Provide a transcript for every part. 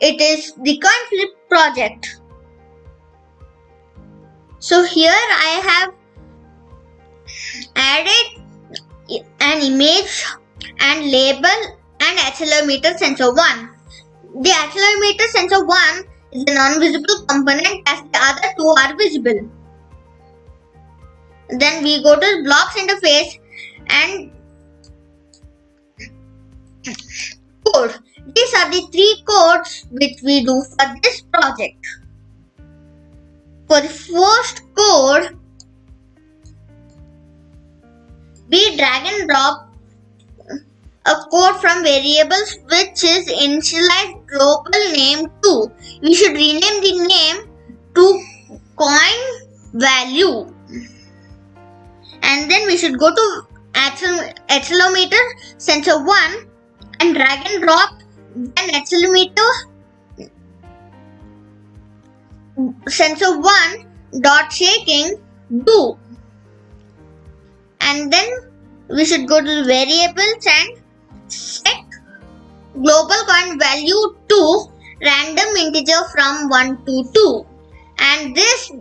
it is the coin flip project. So here I have added an image and label and accelerometer sensor 1. The accelerometer sensor 1 is a non-visible component as the other two are visible. Then we go to blocks interface and code. These are the three codes which we do for this project. For the first code, we drag and drop a code from variables which is initialized global name to. We should rename the name to coin value. And then we should go to accelerometer sensor 1 and drag and drop an accelerometer sensor 1 dot shaking do. And then we should go to the variables and set global coin value to random integer from 1 to 2 and this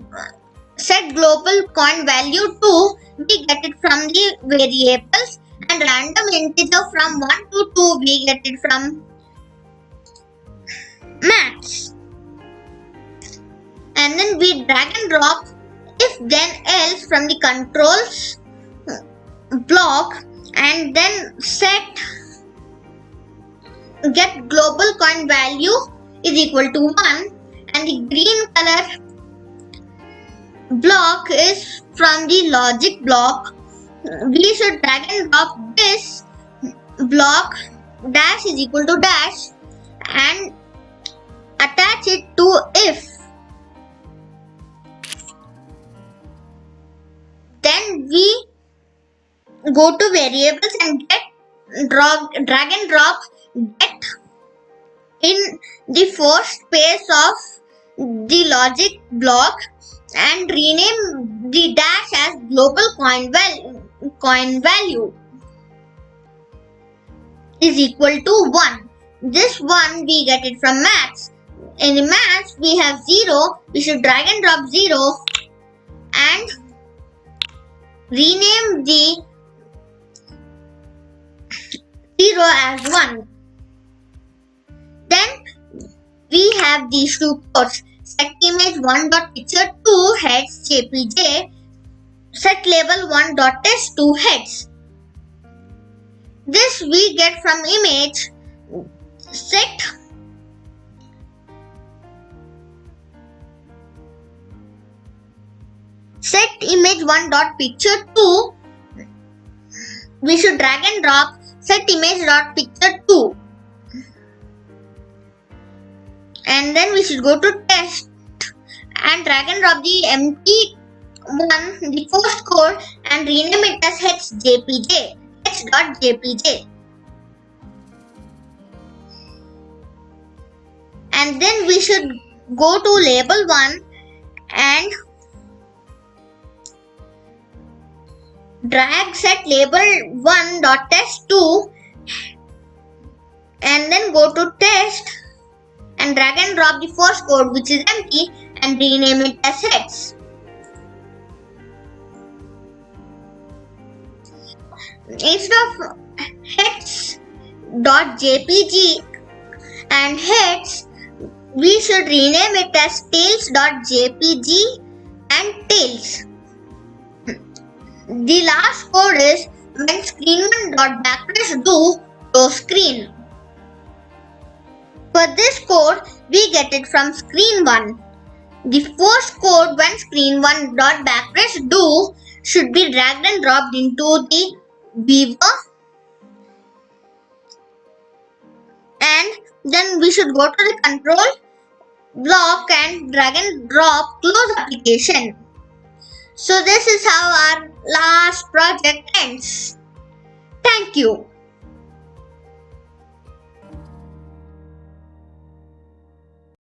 set global coin value to we get it from the variables. And random integer from 1 to 2 we get it from maths and then we drag and drop. If then else from the controls block and then set get global coin value is equal to 1 and the green color block is from the logic block. We should drag and drop this block dash is equal to dash. And attach it to if then we go to variables and get drag, drag and drop get in the first space of the logic block and rename the dash as global coin value coin value is equal to 1. This 1 we get it from maths. In the maths we have 0. We should drag and drop 0 and rename the 0 as 1. Then we have these two codes. Set image 1 dot picture 2 heads jpj set label 1 dot test 2 heads. This we get from image set set image 1 dot picture 2 we should drag and drop set image dot picture 2 and then we should go to test and drag and drop the empty one the first code and rename it as hjpj h.jpj and then we should go to label 1 and drag set label 1 dot test 2 and then go to test and drag and drop the first code which is empty and rename it as heads. instead of heads.jpg and heads, we should rename it as tails.jpg and tails. The last code is when screen1.BackPressed do to screen. For this code, we get it from screen1. The first code when screen1.BackPressed do should be dragged and dropped into the viewer and then we should go to the control block and drag and drop close application so this is how our last project ends. Thank you